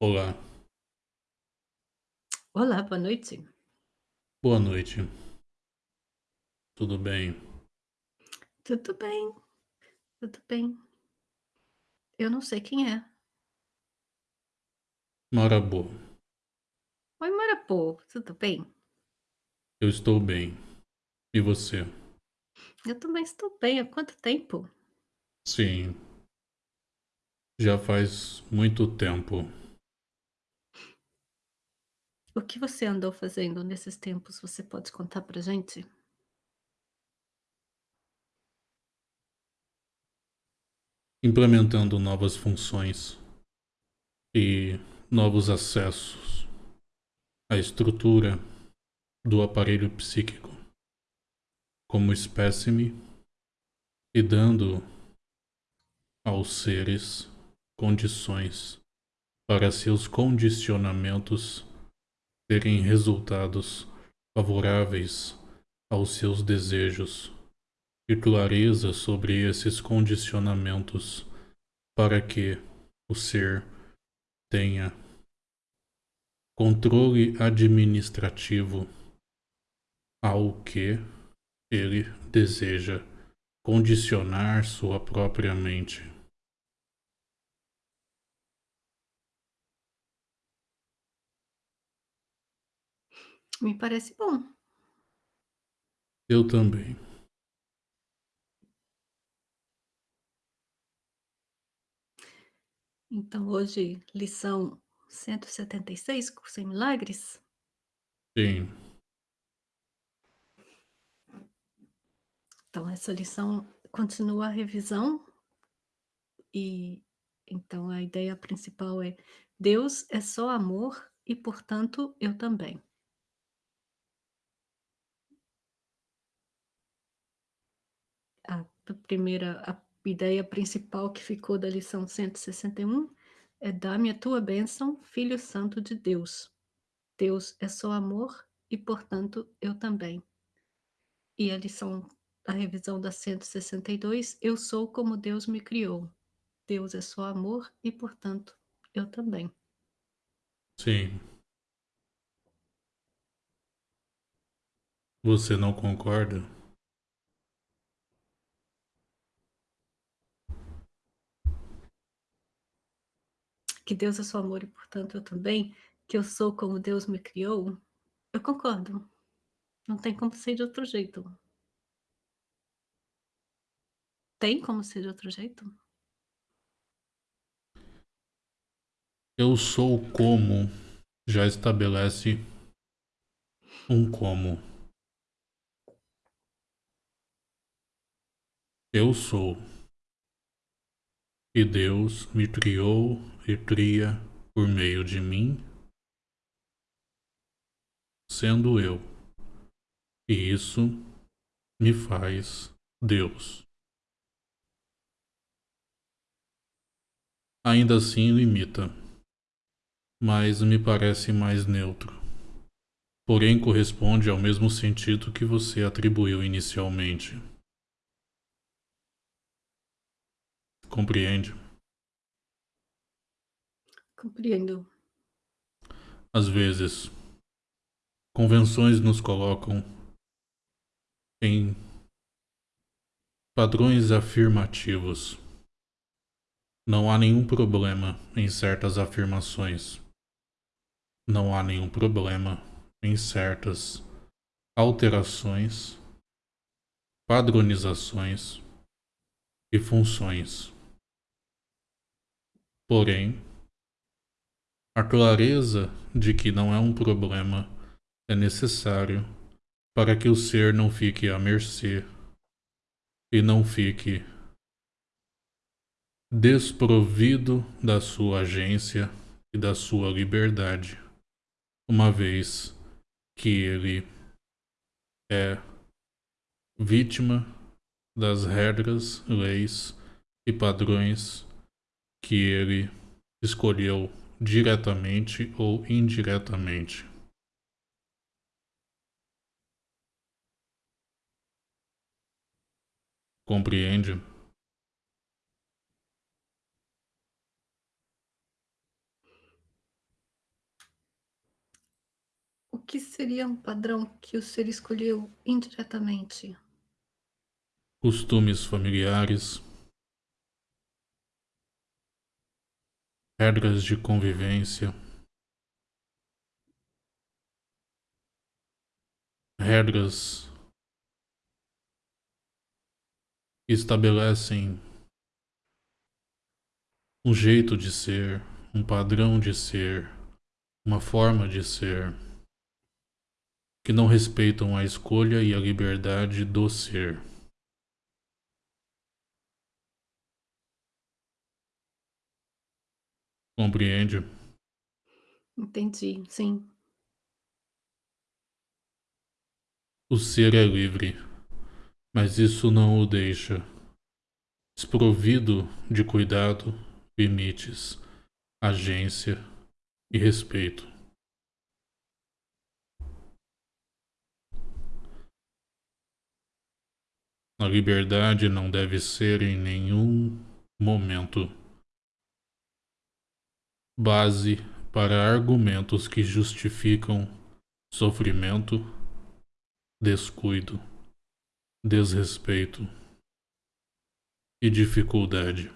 Olá, Olá, boa noite. boa noite, tudo bem? Tudo bem, tudo bem. Eu não sei quem é. Marabô, Oi, Marapô, tudo bem? eu estou bem. E você? Eu também estou bem. Há quanto tempo? Sim, já faz muito tempo. O que você andou fazendo nesses tempos? Você pode contar pra gente? Implementando novas funções e novos acessos à estrutura do aparelho psíquico como espécime e dando aos seres condições para seus condicionamentos terem resultados favoráveis aos seus desejos e clareza sobre esses condicionamentos para que o ser tenha controle administrativo ao que ele deseja condicionar sua própria mente. Me parece bom. Eu também. Então, hoje, lição 176, curso em milagres. Sim, Então, essa lição continua a revisão e então a ideia principal é: Deus é só amor e, portanto, eu também. A primeira a ideia principal que ficou da lição 161 é: "Dá-me a tua bênção, Filho Santo de Deus. Deus é só amor e, portanto, eu também". E a lição a revisão da 162: "Eu sou como Deus me criou. Deus é só amor e, portanto, eu também". sim. Você não concorda? Que Deus é só amor e, portanto, eu também, que eu sou como Deus me criou, eu concordo. Não tem como ser de outro jeito. Tem como ser de outro jeito? Eu sou como já estabelece um como. Eu sou. E Deus me criou e cria por meio de mim, sendo eu. E isso me faz Deus. Ainda assim limita, mas me parece mais neutro. Porém corresponde ao mesmo sentido que você atribuiu inicialmente. Compreende? Compreendo. Às vezes, convenções nos colocam em padrões afirmativos. Não há nenhum problema em certas afirmações. Não há nenhum problema em certas alterações, padronizações e funções. Porém, a clareza de que não é um problema é necessário para que o ser não fique à mercê e não fique desprovido da sua agência e da sua liberdade, uma vez que ele é vítima das regras, leis e padrões que ele escolheu diretamente ou indiretamente. Compreende? O que seria um padrão que o ser escolheu indiretamente? Costumes familiares, Regras de convivência. Regras que estabelecem um jeito de ser, um padrão de ser, uma forma de ser, que não respeitam a escolha e a liberdade do ser. Compreende? Entendi, sim. O ser é livre, mas isso não o deixa desprovido de cuidado, limites, agência e respeito. A liberdade não deve ser em nenhum momento base para argumentos que justificam sofrimento, descuido, desrespeito e dificuldade.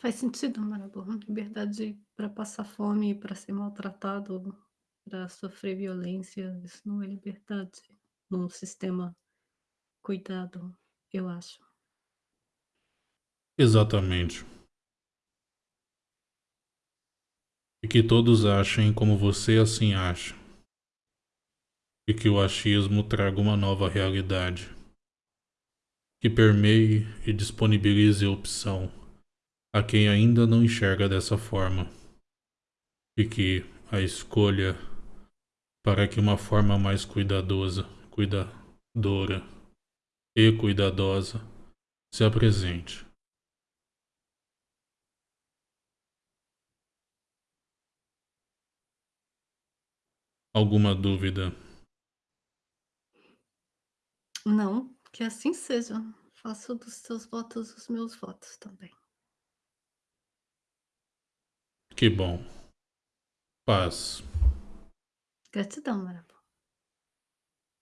Faz sentido, Marabu. Liberdade para passar fome, para ser maltratado, para sofrer violência, isso não é liberdade num sistema cuidado, eu acho. Exatamente. E que todos achem como você assim acha. E que o achismo traga uma nova realidade. Que permeie e disponibilize opção a quem ainda não enxerga dessa forma. E que a escolha para que uma forma mais cuidadosa, cuidadora e cuidadosa se apresente. Alguma dúvida? Não, que assim seja. Faço dos seus votos os meus votos também. Que bom. Paz. götü damarım.